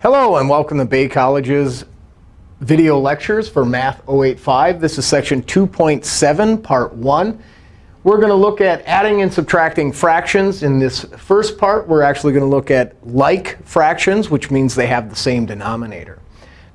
Hello, and welcome to Bay College's video lectures for Math 085. This is section 2.7, part 1. We're going to look at adding and subtracting fractions. In this first part, we're actually going to look at like fractions, which means they have the same denominator.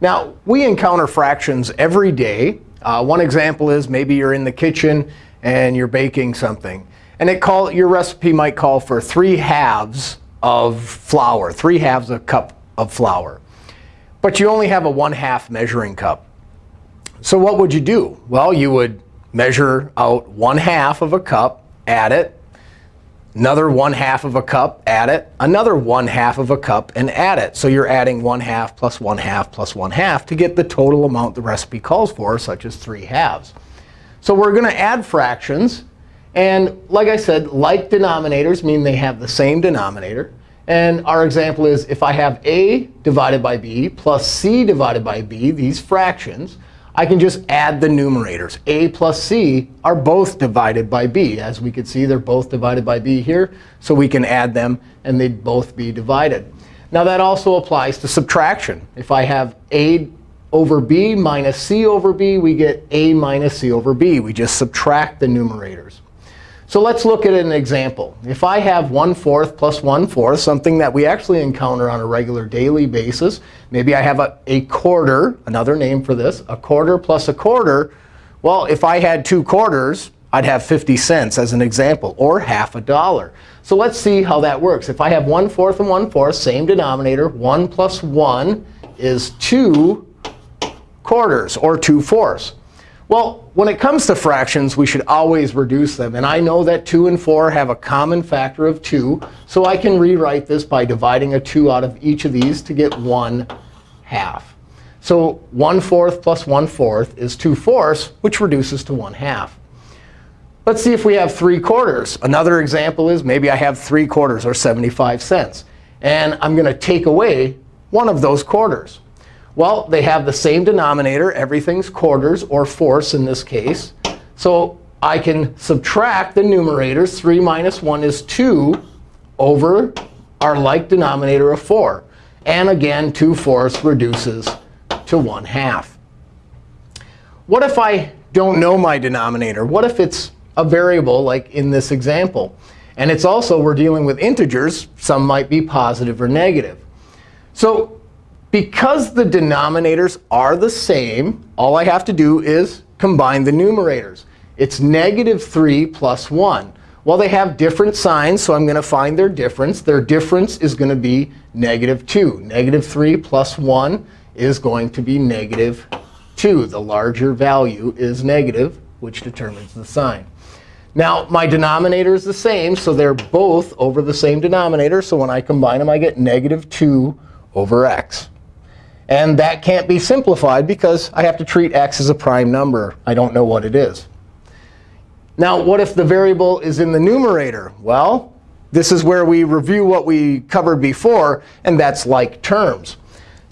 Now, we encounter fractions every day. Uh, one example is maybe you're in the kitchen and you're baking something. And it call, your recipe might call for 3 halves of flour, 3 halves of a cup of flour. But you only have a 1 half measuring cup. So what would you do? Well, you would measure out 1 half of a cup, add it, another 1 half of a cup, add it, another 1 half of a cup, and add it. So you're adding 1 half plus 1 half plus 1 half to get the total amount the recipe calls for, such as 3 halves. So we're going to add fractions. And like I said, like denominators mean they have the same denominator. And our example is if I have a divided by b plus c divided by b, these fractions, I can just add the numerators. a plus c are both divided by b. As we can see, they're both divided by b here. So we can add them, and they'd both be divided. Now, that also applies to subtraction. If I have a over b minus c over b, we get a minus c over b. We just subtract the numerators. So let's look at an example. If I have 1 fourth plus 1 fourth, something that we actually encounter on a regular daily basis, maybe I have a, a quarter, another name for this, a quarter plus a quarter. Well, if I had two quarters, I'd have 50 cents as an example, or half a dollar. So let's see how that works. If I have 1 fourth and 1 fourth, same denominator, 1 plus 1 is 2 quarters, or 2 fourths. Well, when it comes to fractions, we should always reduce them. And I know that 2 and 4 have a common factor of 2. So I can rewrite this by dividing a 2 out of each of these to get 1 half. So 1 fourth plus 1 fourth is 2 fourths, which reduces to 1 half. Let's see if we have 3 quarters. Another example is maybe I have 3 quarters, or 75 cents. And I'm going to take away one of those quarters. Well, they have the same denominator. Everything's quarters, or fourths in this case. So I can subtract the numerators. 3 minus 1 is 2 over our like denominator of 4. And again, 2 fourths reduces to 1 half. What if I don't know my denominator? What if it's a variable, like in this example? And it's also, we're dealing with integers. Some might be positive or negative. So because the denominators are the same, all I have to do is combine the numerators. It's negative 3 plus 1. Well, they have different signs, so I'm going to find their difference. Their difference is going to be negative 2. Negative 3 plus 1 is going to be negative 2. The larger value is negative, which determines the sign. Now, my denominator is the same, so they're both over the same denominator. So when I combine them, I get negative 2 over x. And that can't be simplified because I have to treat x as a prime number. I don't know what it is. Now, what if the variable is in the numerator? Well, this is where we review what we covered before, and that's like terms.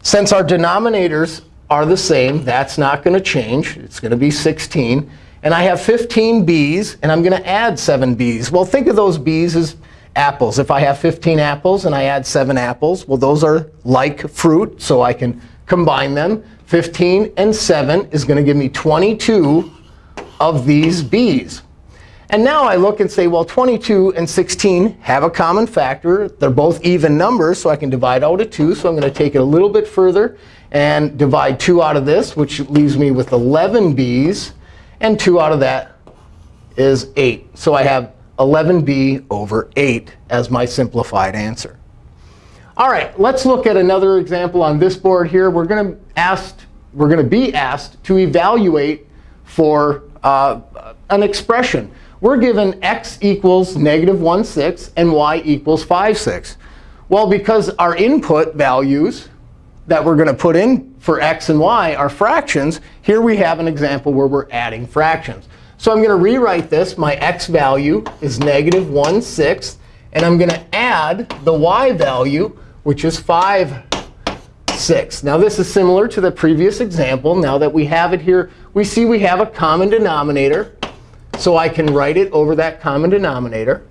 Since our denominators are the same, that's not going to change. It's going to be 16. And I have 15 b's, and I'm going to add 7 b's. Well, think of those b's as apples. If I have 15 apples and I add 7 apples, well, those are like fruit, so I can combine them. 15 and 7 is going to give me 22 of these b's. And now I look and say, well, 22 and 16 have a common factor. They're both even numbers, so I can divide out a 2. So I'm going to take it a little bit further and divide 2 out of this, which leaves me with 11 b's. And 2 out of that is 8. So I have 11b over 8 as my simplified answer. All right, let's look at another example on this board here. We're going to ask, we're going to be asked to evaluate for uh, an expression. We're given x equals negative 1 6 and y equals 5 6. Well, because our input values that we're going to put in for x and y are fractions, here we have an example where we're adding fractions. So I'm going to rewrite this. My x value is negative 1 6. And I'm going to add the y value, which is 5 6. Now, this is similar to the previous example. Now that we have it here, we see we have a common denominator. So I can write it over that common denominator.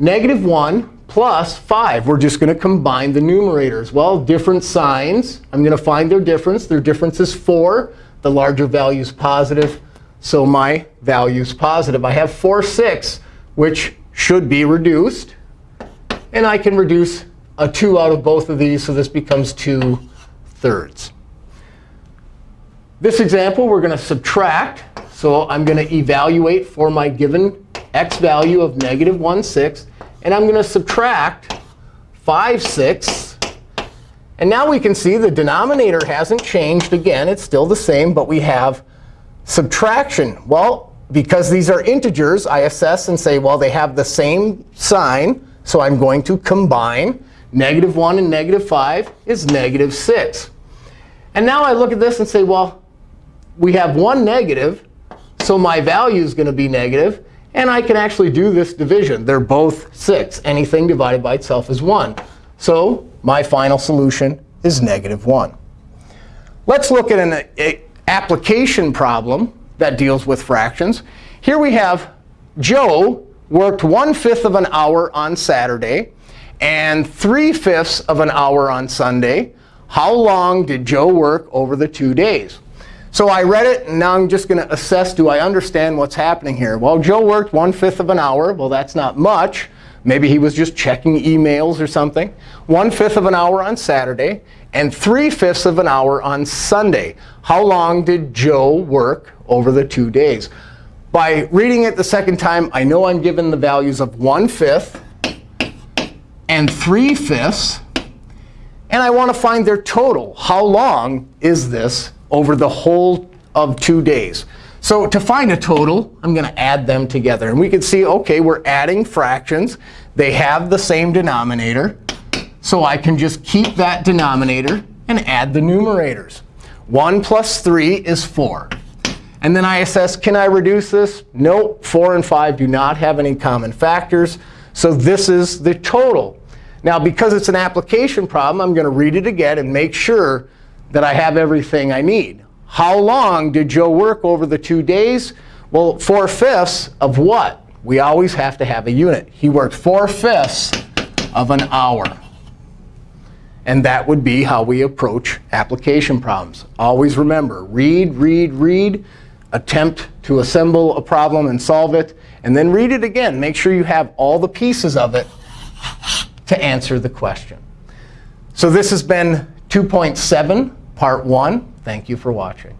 Negative 1 plus 5. We're just going to combine the numerators. Well, different signs. I'm going to find their difference. Their difference is 4. The larger value is positive, so my value is positive. I have 4 6, which should be reduced. And I can reduce a 2 out of both of these, so this becomes 2 thirds. This example, we're going to subtract. So I'm going to evaluate for my given x value of negative 1 6. And I'm going to subtract 5 6. And now we can see the denominator hasn't changed. Again, it's still the same, but we have subtraction. Well, because these are integers, I assess and say, well, they have the same sign. So I'm going to combine. Negative 1 and negative 5 is negative 6. And now I look at this and say, well, we have one negative, so my value is going to be negative. And I can actually do this division. They're both 6. Anything divided by itself is 1. So my final solution is negative 1. Let's look at an application problem that deals with fractions. Here we have Joe worked 1 fifth of an hour on Saturday and 3 fifths of an hour on Sunday. How long did Joe work over the two days? So I read it, and now I'm just going to assess, do I understand what's happening here? Well, Joe worked 1 fifth of an hour. Well, that's not much. Maybe he was just checking emails or something. 1 fifth of an hour on Saturday, and 3 fifths of an hour on Sunday. How long did Joe work over the two days? By reading it the second time, I know I'm given the values of 1 fifth and 3 fifths. And I want to find their total. How long is this over the whole of two days. So to find a total, I'm going to add them together. And we can see, OK, we're adding fractions. They have the same denominator. So I can just keep that denominator and add the numerators. 1 plus 3 is 4. And then I assess, can I reduce this? Nope, 4 and 5 do not have any common factors. So this is the total. Now, because it's an application problem, I'm going to read it again and make sure that I have everything I need. How long did Joe work over the two days? Well, 4 fifths of what? We always have to have a unit. He worked 4 fifths of an hour. And that would be how we approach application problems. Always remember, read, read, read. Attempt to assemble a problem and solve it. And then read it again. Make sure you have all the pieces of it to answer the question. So this has been 2.7 part one. Thank you for watching.